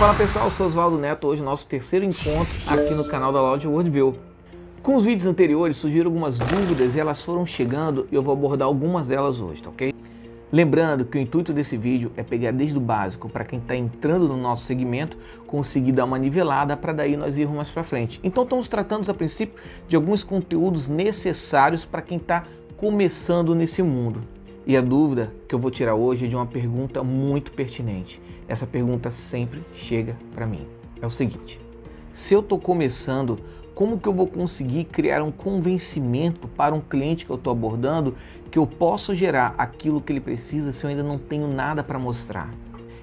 Fala pessoal, eu sou Oswaldo Neto, hoje nosso terceiro encontro aqui no canal da Loud Worldview. Com os vídeos anteriores surgiram algumas dúvidas e elas foram chegando e eu vou abordar algumas delas hoje, tá ok? Lembrando que o intuito desse vídeo é pegar desde o básico para quem está entrando no nosso segmento conseguir dar uma nivelada para daí nós irmos mais para frente. Então estamos tratando a princípio de alguns conteúdos necessários para quem está começando nesse mundo. E a dúvida que eu vou tirar hoje é de uma pergunta muito pertinente. Essa pergunta sempre chega para mim. É o seguinte: se eu estou começando, como que eu vou conseguir criar um convencimento para um cliente que eu estou abordando que eu posso gerar aquilo que ele precisa se eu ainda não tenho nada para mostrar?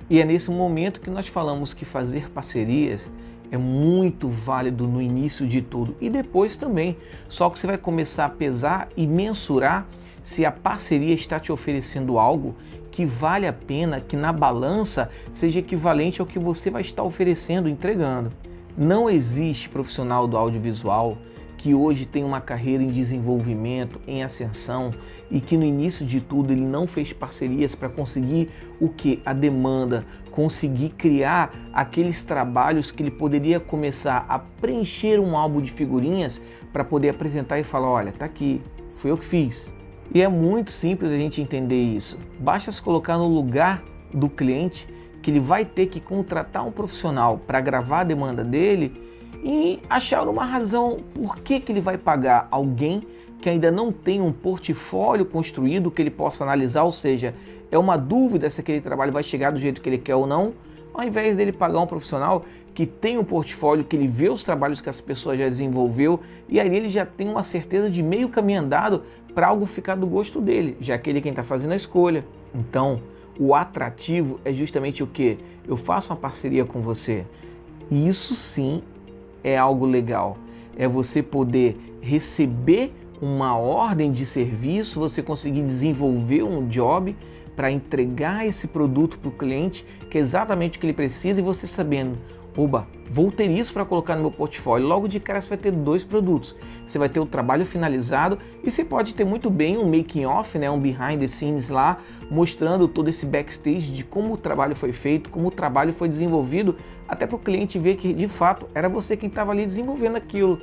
E é nesse momento que nós falamos que fazer parcerias é muito válido no início de tudo e depois também. Só que você vai começar a pesar e mensurar se a parceria está te oferecendo algo que vale a pena, que na balança seja equivalente ao que você vai estar oferecendo, entregando. Não existe profissional do audiovisual que hoje tem uma carreira em desenvolvimento, em ascensão e que no início de tudo ele não fez parcerias para conseguir o que? A demanda, conseguir criar aqueles trabalhos que ele poderia começar a preencher um álbum de figurinhas para poder apresentar e falar, olha, tá aqui, foi eu que fiz. E é muito simples a gente entender isso. Basta se colocar no lugar do cliente que ele vai ter que contratar um profissional para gravar a demanda dele e achar uma razão por que, que ele vai pagar alguém que ainda não tem um portfólio construído que ele possa analisar, ou seja, é uma dúvida se aquele trabalho vai chegar do jeito que ele quer ou não, ao invés dele pagar um profissional que tem um portfólio, que ele vê os trabalhos que essa pessoa já desenvolveu e aí ele já tem uma certeza de meio caminho andado para algo ficar do gosto dele, já que ele é quem está fazendo a escolha. Então, o atrativo é justamente o que? Eu faço uma parceria com você. E isso sim é algo legal. É você poder receber uma ordem de serviço, você conseguir desenvolver um job para entregar esse produto para o cliente, que é exatamente o que ele precisa, e você sabendo, oba, vou ter isso para colocar no meu portfólio. Logo de cara você vai ter dois produtos. Você vai ter o trabalho finalizado e você pode ter muito bem um making off, né, um behind the scenes lá, mostrando todo esse backstage de como o trabalho foi feito, como o trabalho foi desenvolvido, até para o cliente ver que de fato era você quem estava ali desenvolvendo aquilo.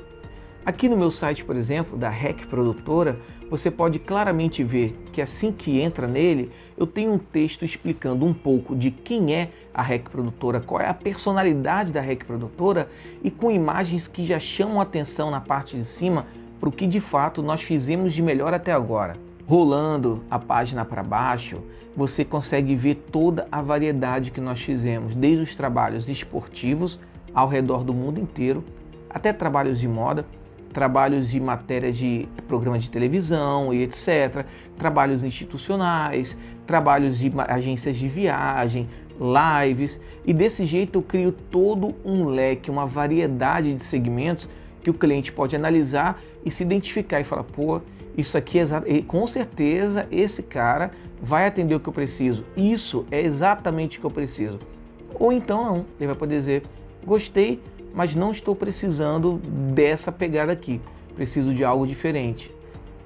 Aqui no meu site, por exemplo, da REC Produtora, você pode claramente ver que assim que entra nele, eu tenho um texto explicando um pouco de quem é a REC Produtora, qual é a personalidade da REC Produtora e com imagens que já chamam atenção na parte de cima para o que de fato nós fizemos de melhor até agora. Rolando a página para baixo, você consegue ver toda a variedade que nós fizemos, desde os trabalhos esportivos ao redor do mundo inteiro, até trabalhos de moda, trabalhos de matéria de programa de televisão e etc., trabalhos institucionais, trabalhos de agências de viagem, lives, e desse jeito eu crio todo um leque, uma variedade de segmentos que o cliente pode analisar e se identificar e falar, pô, isso aqui é com certeza esse cara vai atender o que eu preciso. Isso é exatamente o que eu preciso. Ou então não, ele vai poder dizer, gostei, mas não estou precisando dessa pegada aqui, preciso de algo diferente.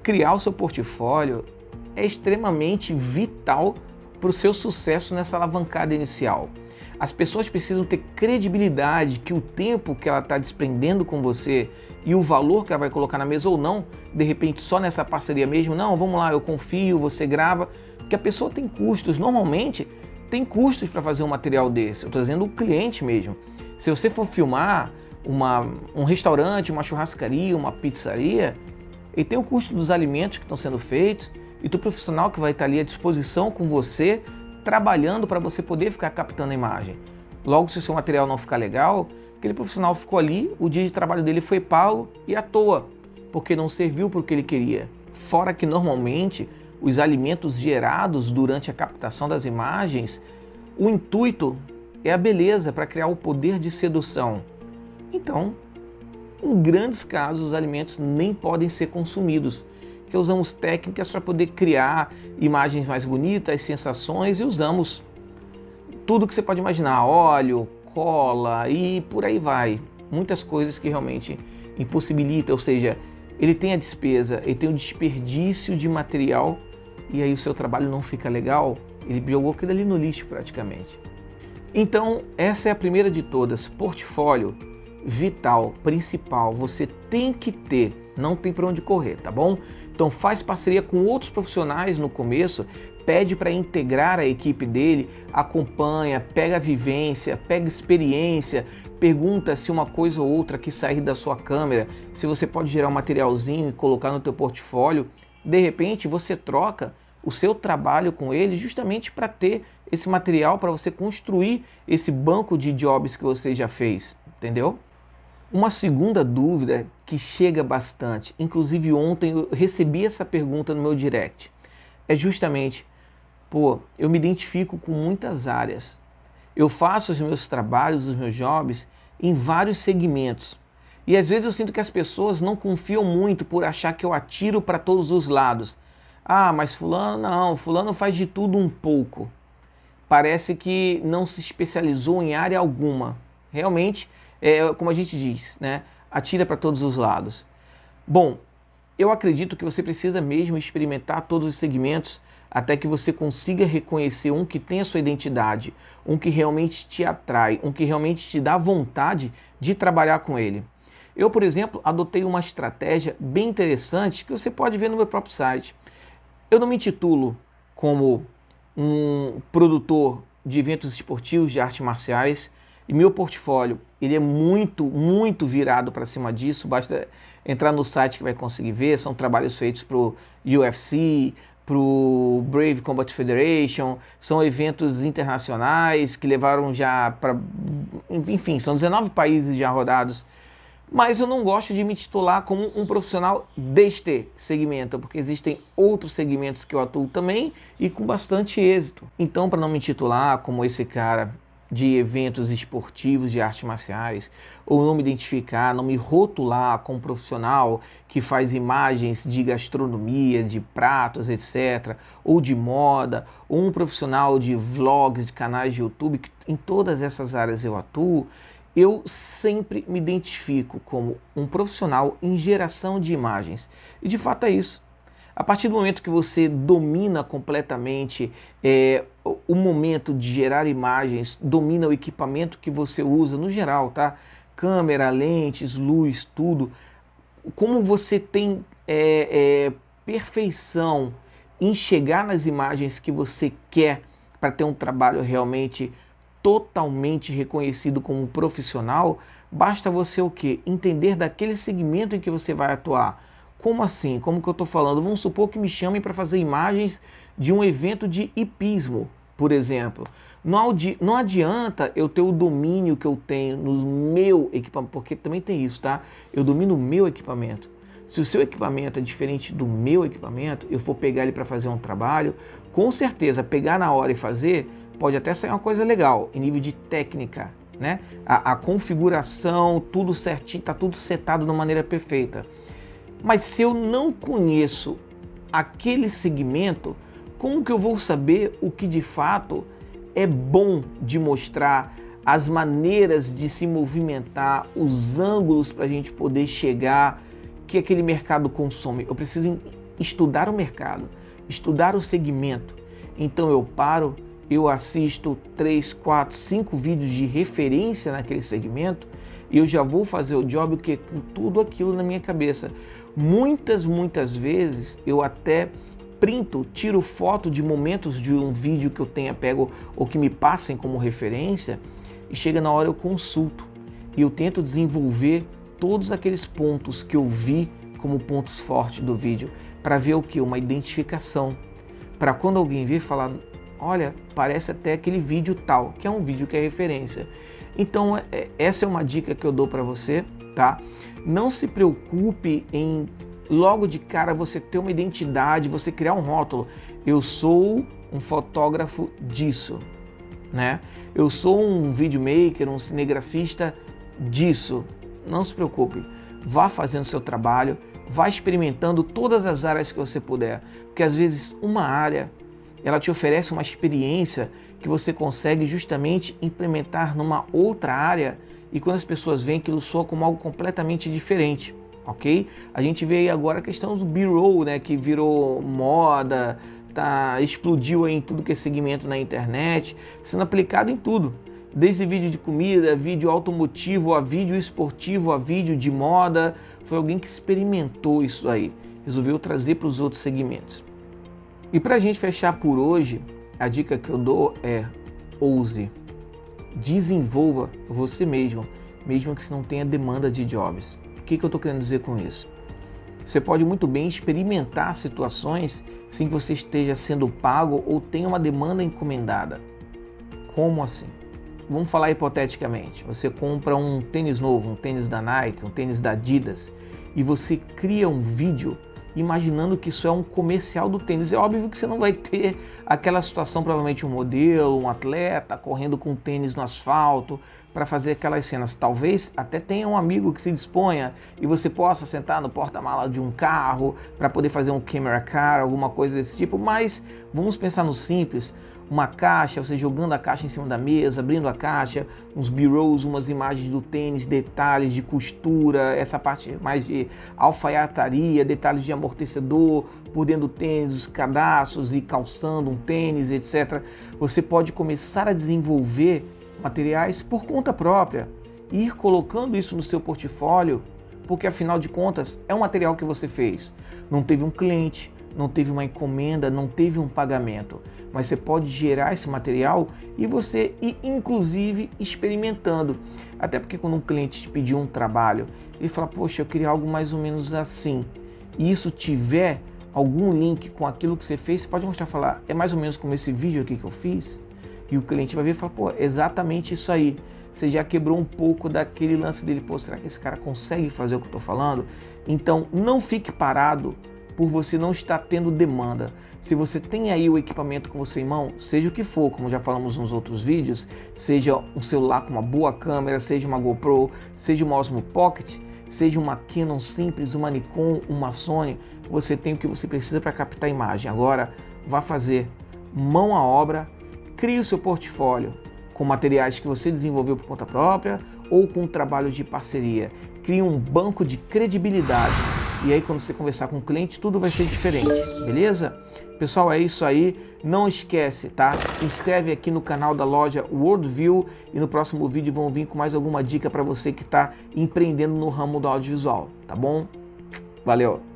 Criar o seu portfólio é extremamente vital para o seu sucesso nessa alavancada inicial. As pessoas precisam ter credibilidade que o tempo que ela está desprendendo com você e o valor que ela vai colocar na mesa ou não, de repente só nessa parceria mesmo, não, vamos lá, eu confio, você grava, porque a pessoa tem custos, normalmente tem custos para fazer um material desse, eu estou dizendo o cliente mesmo. Se você for filmar uma, um restaurante, uma churrascaria, uma pizzaria, ele tem o custo dos alimentos que estão sendo feitos e do profissional que vai estar ali à disposição com você, trabalhando para você poder ficar captando a imagem. Logo, se o seu material não ficar legal, aquele profissional ficou ali, o dia de trabalho dele foi pago e à toa, porque não serviu para o que ele queria. Fora que normalmente os alimentos gerados durante a captação das imagens, o intuito é a beleza para criar o poder de sedução. Então, em grandes casos, os alimentos nem podem ser consumidos, que usamos técnicas para poder criar imagens mais bonitas, sensações e usamos tudo que você pode imaginar, óleo, cola e por aí vai. Muitas coisas que realmente impossibilitam, ou seja, ele tem a despesa, ele tem o desperdício de material e aí o seu trabalho não fica legal, ele jogou aquilo ali no lixo praticamente. Então, essa é a primeira de todas, portfólio vital, principal, você tem que ter, não tem para onde correr, tá bom? Então faz parceria com outros profissionais no começo, pede para integrar a equipe dele, acompanha, pega vivência, pega experiência, pergunta se uma coisa ou outra que sair da sua câmera, se você pode gerar um materialzinho e colocar no teu portfólio, de repente você troca o seu trabalho com ele justamente para ter esse material para você construir esse banco de jobs que você já fez, entendeu? Uma segunda dúvida que chega bastante, inclusive ontem eu recebi essa pergunta no meu direct, é justamente, pô, eu me identifico com muitas áreas. Eu faço os meus trabalhos, os meus jobs em vários segmentos. E às vezes eu sinto que as pessoas não confiam muito por achar que eu atiro para todos os lados. Ah, mas fulano não, fulano faz de tudo um pouco. Parece que não se especializou em área alguma. Realmente, é como a gente diz, né? Atira para todos os lados. Bom, eu acredito que você precisa mesmo experimentar todos os segmentos até que você consiga reconhecer um que tem a sua identidade, um que realmente te atrai, um que realmente te dá vontade de trabalhar com ele. Eu, por exemplo, adotei uma estratégia bem interessante que você pode ver no meu próprio site. Eu não me intitulo como um produtor de eventos esportivos de artes marciais e meu portfólio ele é muito, muito virado para cima disso. Basta entrar no site que vai conseguir ver. São trabalhos feitos para o UFC, para o Brave Combat Federation. São eventos internacionais que levaram já para... Enfim, são 19 países já rodados mas eu não gosto de me titular como um profissional deste segmento, porque existem outros segmentos que eu atuo também e com bastante êxito. Então, para não me titular como esse cara de eventos esportivos de artes marciais, ou não me identificar, não me rotular como profissional que faz imagens de gastronomia, de pratos, etc., ou de moda, ou um profissional de vlogs, de canais de YouTube, em todas essas áreas eu atuo, eu sempre me identifico como um profissional em geração de imagens. E de fato é isso. A partir do momento que você domina completamente é, o momento de gerar imagens, domina o equipamento que você usa no geral, tá? Câmera, lentes, luz, tudo. Como você tem é, é, perfeição em chegar nas imagens que você quer para ter um trabalho realmente totalmente reconhecido como profissional, basta você o quê? Entender daquele segmento em que você vai atuar. Como assim? Como que eu estou falando? Vamos supor que me chamem para fazer imagens de um evento de hipismo, por exemplo. Não, não adianta eu ter o domínio que eu tenho no meu equipamento, porque também tem isso, tá? Eu domino o meu equipamento. Se o seu equipamento é diferente do meu equipamento, eu for pegar ele para fazer um trabalho, com certeza, pegar na hora e fazer, pode até sair uma coisa legal em nível de técnica, né? A, a configuração, tudo certinho, tá tudo setado de maneira perfeita. Mas se eu não conheço aquele segmento, como que eu vou saber o que de fato é bom de mostrar, as maneiras de se movimentar, os ângulos para a gente poder chegar, que aquele mercado consome? Eu preciso estudar o mercado, estudar o segmento. Então eu paro, eu assisto 3, 4, 5 vídeos de referência naquele segmento e eu já vou fazer o job que com tudo aquilo na minha cabeça. Muitas, muitas vezes eu até printo, tiro foto de momentos de um vídeo que eu tenha pego ou que me passem como referência e chega na hora eu consulto e eu tento desenvolver todos aqueles pontos que eu vi como pontos fortes do vídeo para ver o que? Uma identificação. Para quando alguém vir falar, olha, parece até aquele vídeo tal, que é um vídeo que é referência. Então, é, é, essa é uma dica que eu dou para você, tá? Não se preocupe em logo de cara você ter uma identidade, você criar um rótulo. Eu sou um fotógrafo disso, né? Eu sou um videomaker, um cinegrafista disso. Não se preocupe, vá fazendo seu trabalho, vá experimentando todas as áreas que você puder, porque às vezes uma área ela te oferece uma experiência que você consegue justamente implementar numa outra área e quando as pessoas veem aquilo soa como algo completamente diferente, ok? A gente vê aí agora a questão do B-roll, né, que virou moda, tá, explodiu aí em tudo que é segmento na internet, sendo aplicado em tudo. Desde vídeo de comida, vídeo automotivo, a vídeo esportivo, a vídeo de moda. Foi alguém que experimentou isso aí. Resolveu trazer para os outros segmentos. E para a gente fechar por hoje, a dica que eu dou é ouse. Desenvolva você mesmo, mesmo que você não tenha demanda de jobs. O que, que eu estou querendo dizer com isso? Você pode muito bem experimentar situações sem que você esteja sendo pago ou tenha uma demanda encomendada. Como assim? Vamos falar hipoteticamente. Você compra um tênis novo, um tênis da Nike, um tênis da Adidas, e você cria um vídeo imaginando que isso é um comercial do tênis. É óbvio que você não vai ter aquela situação, provavelmente um modelo, um atleta correndo com tênis no asfalto para fazer aquelas cenas. Talvez até tenha um amigo que se disponha e você possa sentar no porta-mala de um carro para poder fazer um camera car, alguma coisa desse tipo, mas vamos pensar no simples uma caixa, você jogando a caixa em cima da mesa, abrindo a caixa, uns b-rolls, umas imagens do tênis, detalhes de costura, essa parte mais de alfaiataria, detalhes de amortecedor por dentro do tênis, os cadastros e calçando um tênis, etc. Você pode começar a desenvolver materiais por conta própria, ir colocando isso no seu portfólio, porque afinal de contas é um material que você fez. Não teve um cliente, não teve uma encomenda, não teve um pagamento, mas você pode gerar esse material e você ir inclusive experimentando. Até porque quando um cliente te pedir um trabalho, ele fala, poxa, eu queria algo mais ou menos assim. E isso tiver algum link com aquilo que você fez, você pode mostrar falar, é mais ou menos como esse vídeo aqui que eu fiz. E o cliente vai ver e falar, pô, exatamente isso aí. Você já quebrou um pouco daquele lance dele, pô, será que esse cara consegue fazer o que eu estou falando? Então, não fique parado por você não estar tendo demanda. Se você tem aí o equipamento com você em mão, seja o que for, como já falamos nos outros vídeos, seja um celular com uma boa câmera, seja uma GoPro, seja uma Osmo Pocket, seja uma Canon simples, uma Nikon, uma Sony, você tem o que você precisa para captar imagem. Agora, vá fazer mão à obra, crie o seu portfólio com materiais que você desenvolveu por conta própria ou com trabalho de parceria. Crie um banco de credibilidade e aí quando você conversar com o cliente, tudo vai ser diferente, beleza? Pessoal, é isso aí. Não esquece, tá? Se inscreve aqui no canal da loja Worldview e no próximo vídeo vão vir com mais alguma dica para você que está empreendendo no ramo do audiovisual, tá bom? Valeu!